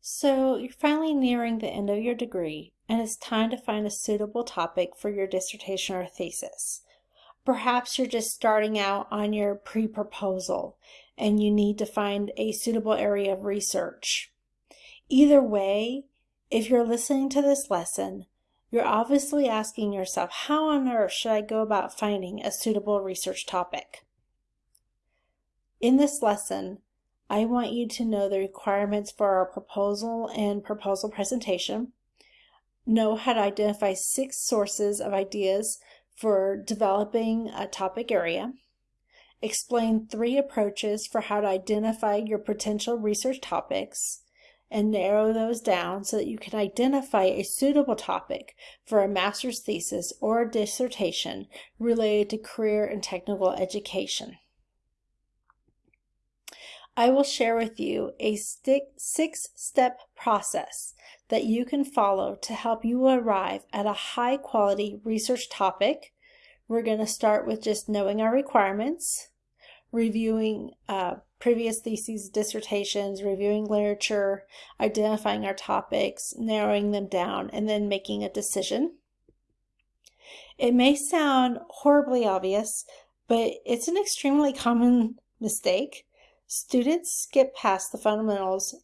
So you're finally nearing the end of your degree and it's time to find a suitable topic for your dissertation or thesis. Perhaps you're just starting out on your pre-proposal and you need to find a suitable area of research. Either way, if you're listening to this lesson, you're obviously asking yourself, how on earth should I go about finding a suitable research topic? In this lesson, I want you to know the requirements for our proposal and proposal presentation, know how to identify six sources of ideas for developing a topic area, explain three approaches for how to identify your potential research topics, and narrow those down so that you can identify a suitable topic for a master's thesis or dissertation related to career and technical education. I will share with you a six-step process that you can follow to help you arrive at a high-quality research topic. We're going to start with just knowing our requirements, reviewing uh, previous theses, dissertations, reviewing literature, identifying our topics, narrowing them down, and then making a decision. It may sound horribly obvious, but it's an extremely common mistake. Students skip past the fundamentals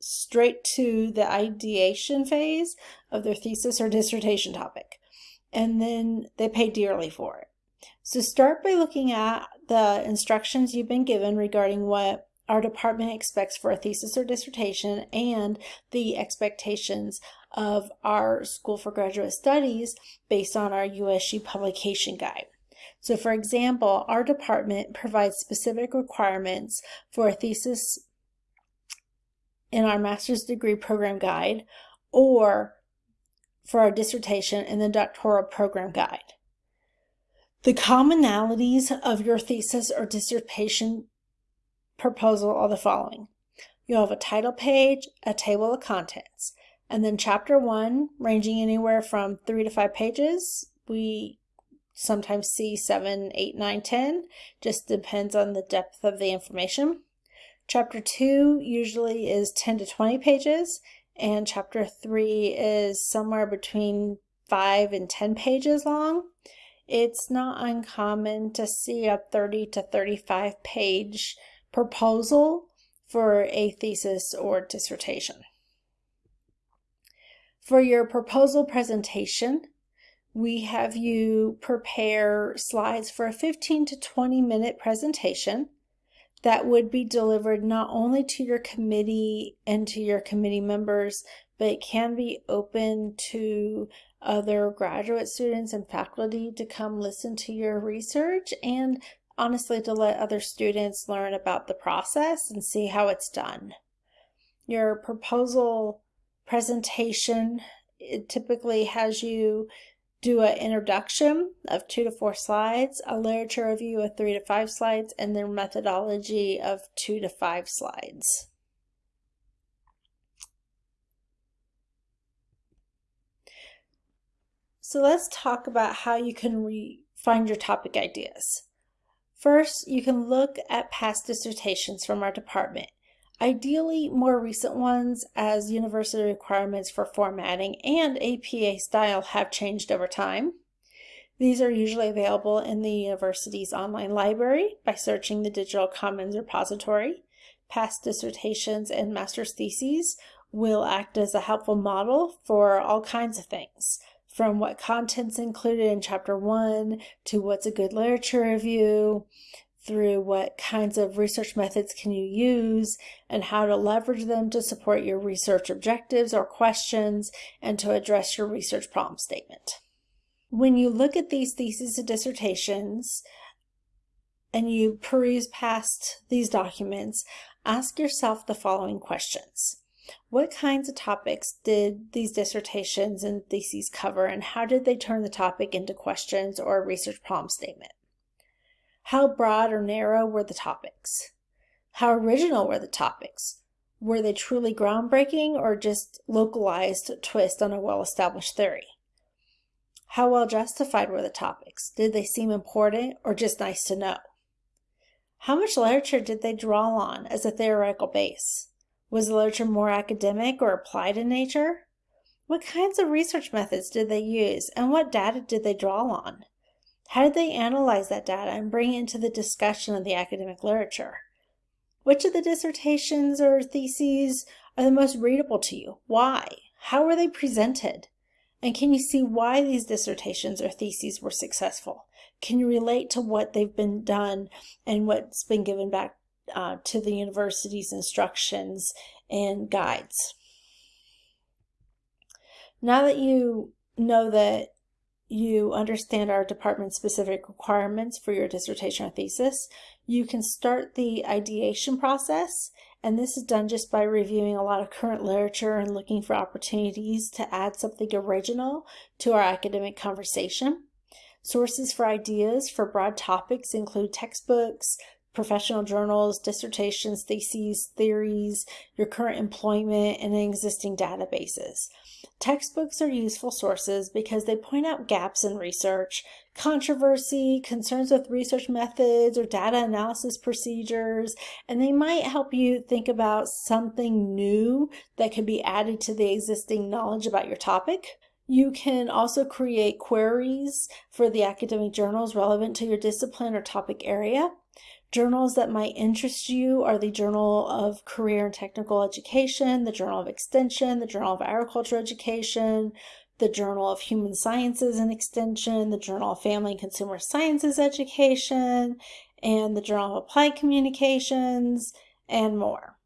straight to the ideation phase of their thesis or dissertation topic, and then they pay dearly for it. So start by looking at the instructions you've been given regarding what our department expects for a thesis or dissertation and the expectations of our School for Graduate Studies based on our USG publication guide. So for example, our department provides specific requirements for a thesis in our master's degree program guide or for our dissertation in the doctoral program guide. The commonalities of your thesis or dissertation proposal are the following. You'll have a title page, a table of contents, and then chapter one, ranging anywhere from three to five pages. We sometimes see 7, 8, 9, 10. Just depends on the depth of the information. Chapter 2 usually is 10 to 20 pages, and Chapter 3 is somewhere between 5 and 10 pages long. It's not uncommon to see a 30 to 35 page proposal for a thesis or dissertation. For your proposal presentation, we have you prepare slides for a 15 to 20 minute presentation that would be delivered not only to your committee and to your committee members, but it can be open to other graduate students and faculty to come listen to your research and honestly to let other students learn about the process and see how it's done. Your proposal presentation it typically has you do an introduction of two to four slides, a literature review of three to five slides, and then methodology of two to five slides. So let's talk about how you can find your topic ideas. First, you can look at past dissertations from our department ideally more recent ones as university requirements for formatting and APA style have changed over time. These are usually available in the university's online library by searching the Digital Commons repository. Past dissertations and master's theses will act as a helpful model for all kinds of things, from what content's included in chapter one to what's a good literature review, through what kinds of research methods can you use and how to leverage them to support your research objectives or questions and to address your research problem statement. When you look at these theses and dissertations and you peruse past these documents, ask yourself the following questions. What kinds of topics did these dissertations and theses cover and how did they turn the topic into questions or a research problem statement? How broad or narrow were the topics? How original were the topics? Were they truly groundbreaking or just localized twist on a well-established theory? How well justified were the topics? Did they seem important or just nice to know? How much literature did they draw on as a theoretical base? Was the literature more academic or applied in nature? What kinds of research methods did they use and what data did they draw on? How did they analyze that data and bring it into the discussion of the academic literature? Which of the dissertations or theses are the most readable to you? Why? How were they presented? And can you see why these dissertations or theses were successful? Can you relate to what they've been done and what's been given back uh, to the university's instructions and guides? Now that you know that you understand our department specific requirements for your dissertation or thesis, you can start the ideation process. And this is done just by reviewing a lot of current literature and looking for opportunities to add something original to our academic conversation. Sources for ideas for broad topics include textbooks, professional journals, dissertations, theses, theories, your current employment, and existing databases. Textbooks are useful sources because they point out gaps in research, controversy, concerns with research methods or data analysis procedures, and they might help you think about something new that could be added to the existing knowledge about your topic. You can also create queries for the academic journals relevant to your discipline or topic area. Journals that might interest you are the Journal of Career and Technical Education, the Journal of Extension, the Journal of Agriculture Education, the Journal of Human Sciences and Extension, the Journal of Family and Consumer Sciences Education, and the Journal of Applied Communications, and more.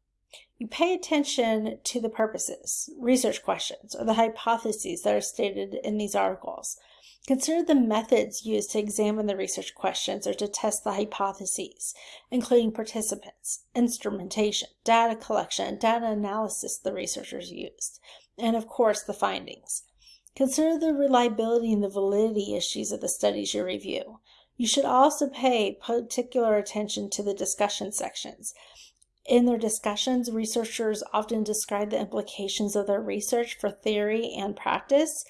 You pay attention to the purposes, research questions, or the hypotheses that are stated in these articles. Consider the methods used to examine the research questions or to test the hypotheses, including participants, instrumentation, data collection, data analysis the researchers used, and of course the findings. Consider the reliability and the validity issues of the studies you review. You should also pay particular attention to the discussion sections. In their discussions, researchers often describe the implications of their research for theory and practice,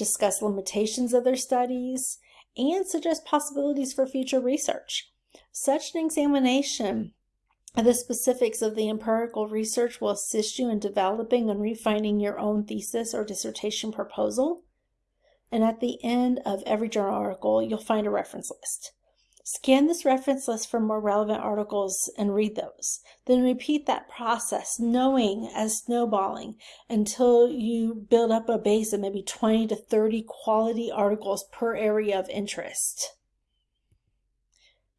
discuss limitations of their studies, and suggest possibilities for future research. Such an examination of the specifics of the empirical research will assist you in developing and refining your own thesis or dissertation proposal. And at the end of every journal article, you'll find a reference list. Scan this reference list for more relevant articles and read those. Then repeat that process, knowing as snowballing until you build up a base of maybe 20 to 30 quality articles per area of interest.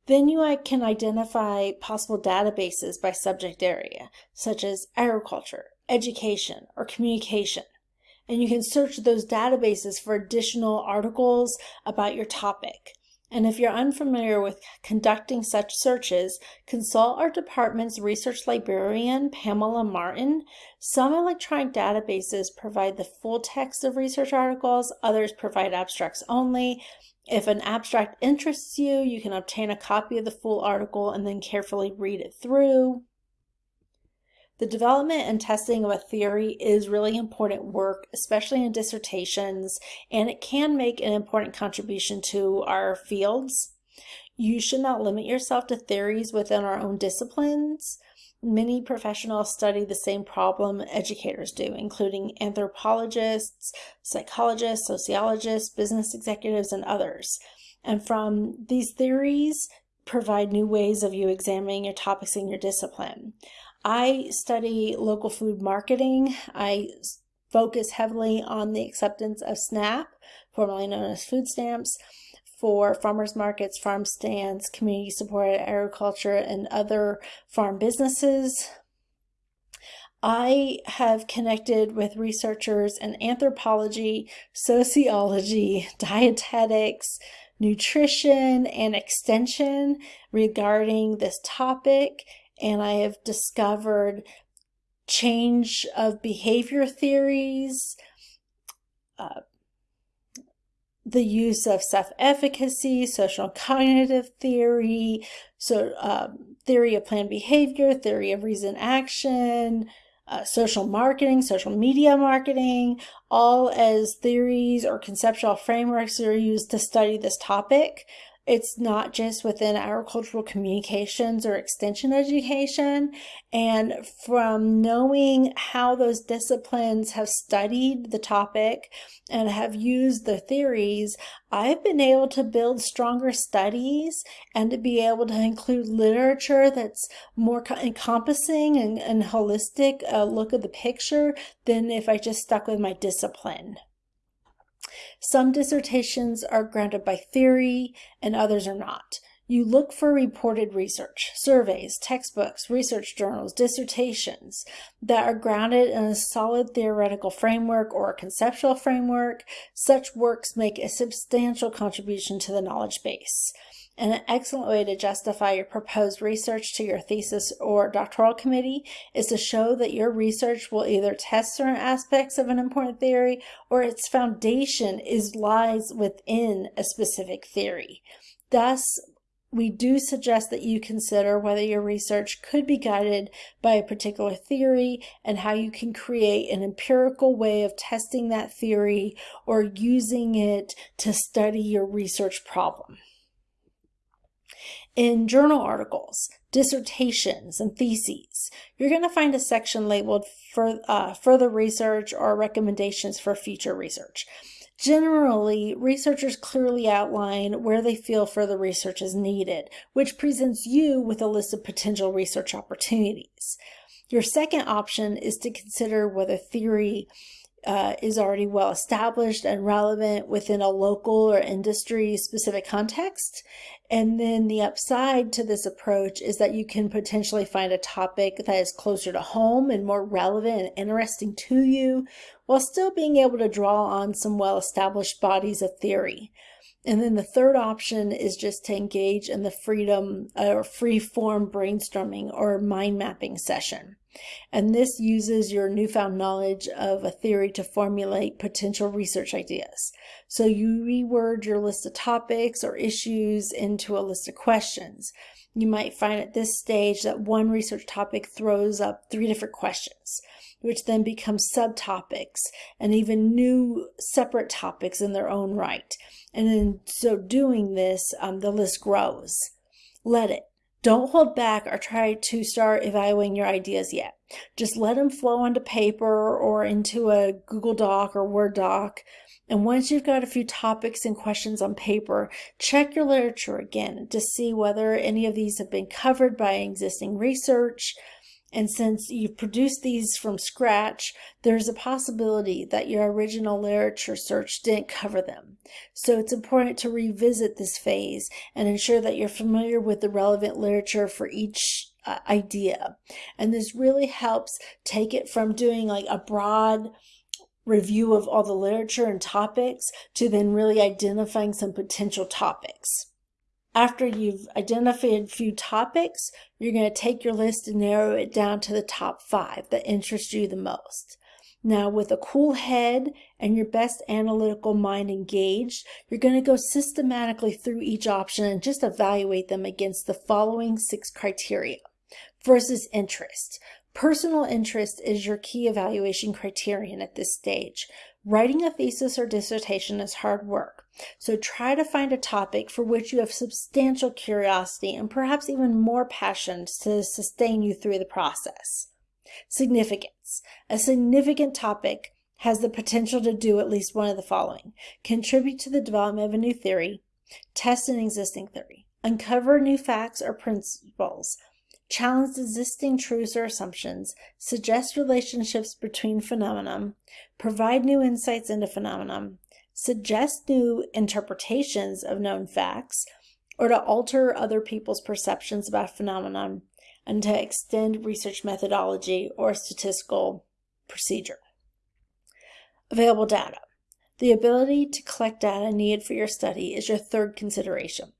Then you uh, can identify possible databases by subject area, such as agriculture, education, or communication. And you can search those databases for additional articles about your topic. And if you're unfamiliar with conducting such searches, consult our department's research librarian, Pamela Martin. Some electronic databases provide the full text of research articles, others provide abstracts only. If an abstract interests you, you can obtain a copy of the full article and then carefully read it through. The development and testing of a theory is really important work, especially in dissertations, and it can make an important contribution to our fields. You should not limit yourself to theories within our own disciplines. Many professionals study the same problem educators do, including anthropologists, psychologists, sociologists, business executives, and others. And from these theories, provide new ways of you examining your topics in your discipline. I study local food marketing. I focus heavily on the acceptance of SNAP, formerly known as food stamps, for farmers markets, farm stands, community supported agriculture, and other farm businesses. I have connected with researchers in anthropology, sociology, dietetics, nutrition, and extension regarding this topic and I have discovered change of behavior theories, uh, the use of self-efficacy, social cognitive theory, so um, theory of planned behavior, theory of reason action, uh, social marketing, social media marketing, all as theories or conceptual frameworks that are used to study this topic. It's not just within agricultural communications or extension education. And from knowing how those disciplines have studied the topic and have used the theories, I've been able to build stronger studies and to be able to include literature that's more encompassing and, and holistic uh, look at the picture than if I just stuck with my discipline. Some dissertations are grounded by theory and others are not. You look for reported research, surveys, textbooks, research journals, dissertations that are grounded in a solid theoretical framework or a conceptual framework. Such works make a substantial contribution to the knowledge base. And an excellent way to justify your proposed research to your thesis or doctoral committee is to show that your research will either test certain aspects of an important theory or its foundation is lies within a specific theory. Thus, we do suggest that you consider whether your research could be guided by a particular theory and how you can create an empirical way of testing that theory or using it to study your research problem. In journal articles, dissertations, and theses, you're going to find a section labeled for, uh, further research or recommendations for future research. Generally, researchers clearly outline where they feel further research is needed, which presents you with a list of potential research opportunities. Your second option is to consider whether theory uh, is already well established and relevant within a local or industry specific context. And then the upside to this approach is that you can potentially find a topic that is closer to home and more relevant and interesting to you while still being able to draw on some well established bodies of theory. And then the third option is just to engage in the freedom or free form brainstorming or mind mapping session. And this uses your newfound knowledge of a theory to formulate potential research ideas. So you reword your list of topics or issues into a list of questions. You might find at this stage that one research topic throws up three different questions, which then become subtopics and even new separate topics in their own right. And in so doing this, um, the list grows. Let it. Don't hold back or try to start evaluating your ideas yet. Just let them flow onto paper or into a Google Doc or Word doc. And once you've got a few topics and questions on paper, check your literature again to see whether any of these have been covered by existing research, and since you've produced these from scratch, there's a possibility that your original literature search didn't cover them. So it's important to revisit this phase and ensure that you're familiar with the relevant literature for each uh, idea. And this really helps take it from doing like a broad review of all the literature and topics to then really identifying some potential topics. After you've identified a few topics, you're going to take your list and narrow it down to the top five that interest you the most. Now, with a cool head and your best analytical mind engaged, you're going to go systematically through each option and just evaluate them against the following six criteria. First is interest. Personal interest is your key evaluation criterion at this stage. Writing a thesis or dissertation is hard work. So try to find a topic for which you have substantial curiosity and perhaps even more passion to sustain you through the process. Significance. A significant topic has the potential to do at least one of the following. Contribute to the development of a new theory, test an existing theory, uncover new facts or principles, challenge existing truths or assumptions, suggest relationships between phenomena, provide new insights into phenomena, suggest new interpretations of known facts, or to alter other people's perceptions about phenomena, and to extend research methodology or statistical procedure. Available data. The ability to collect data needed for your study is your third consideration.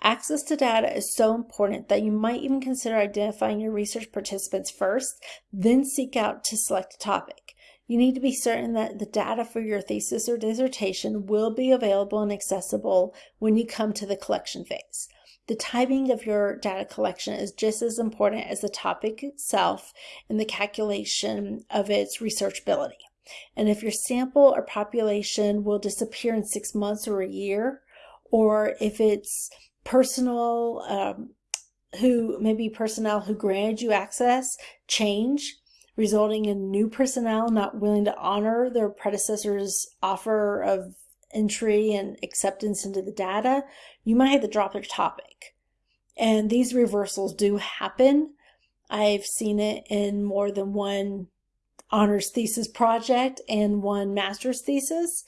Access to data is so important that you might even consider identifying your research participants first, then seek out to select a topic. You need to be certain that the data for your thesis or dissertation will be available and accessible when you come to the collection phase. The timing of your data collection is just as important as the topic itself in the calculation of its researchability. And if your sample or population will disappear in six months or a year, or if it's personal um, who maybe personnel who granted you access change, resulting in new personnel not willing to honor their predecessor's offer of entry and acceptance into the data, you might have to drop your topic. And these reversals do happen. I've seen it in more than one honors thesis project and one master's thesis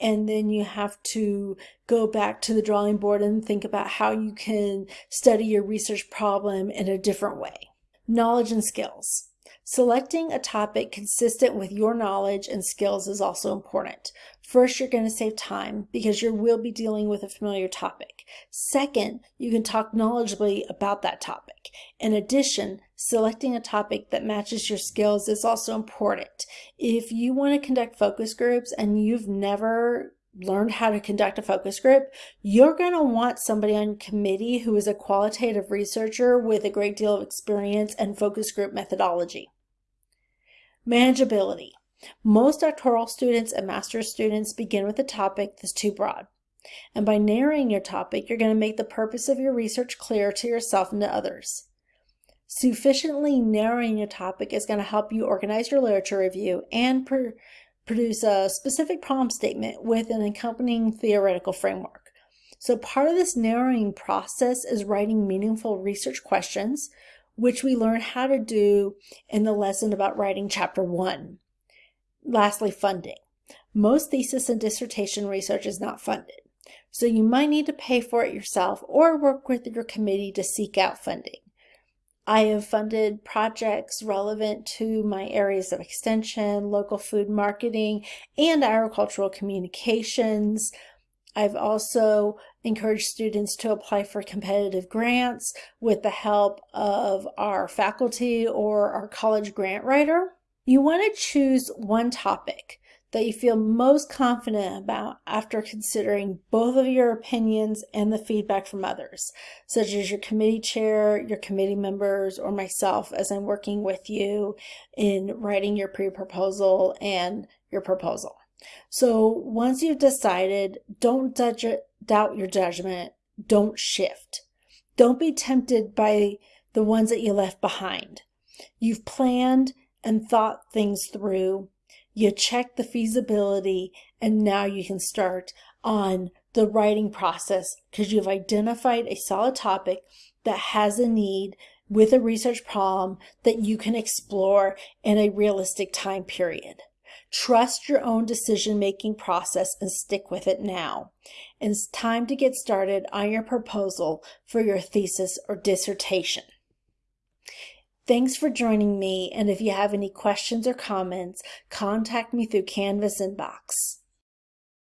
and then you have to go back to the drawing board and think about how you can study your research problem in a different way. Knowledge and skills. Selecting a topic consistent with your knowledge and skills is also important. First, you're going to save time because you will be dealing with a familiar topic. Second, you can talk knowledgeably about that topic. In addition, selecting a topic that matches your skills is also important. If you want to conduct focus groups and you've never learned how to conduct a focus group, you're going to want somebody on committee who is a qualitative researcher with a great deal of experience and focus group methodology. Manageability. Most doctoral students and master's students begin with a topic that's too broad. And by narrowing your topic, you're going to make the purpose of your research clear to yourself and to others. Sufficiently narrowing your topic is going to help you organize your literature review and pr produce a specific problem statement with an accompanying theoretical framework. So part of this narrowing process is writing meaningful research questions, which we learn how to do in the lesson about writing chapter one. Lastly, funding. Most thesis and dissertation research is not funded, so you might need to pay for it yourself or work with your committee to seek out funding. I have funded projects relevant to my areas of extension, local food marketing, and agricultural communications. I've also encouraged students to apply for competitive grants with the help of our faculty or our college grant writer. You want to choose one topic that you feel most confident about after considering both of your opinions and the feedback from others, such as your committee chair, your committee members, or myself as I'm working with you in writing your pre-proposal and your proposal. So once you've decided, don't doubt your judgment, don't shift. Don't be tempted by the ones that you left behind. You've planned and thought things through. You check the feasibility and now you can start on the writing process because you've identified a solid topic that has a need with a research problem that you can explore in a realistic time period. Trust your own decision-making process and stick with it now. It's time to get started on your proposal for your thesis or dissertation. Thanks for joining me, and if you have any questions or comments, contact me through Canvas inbox.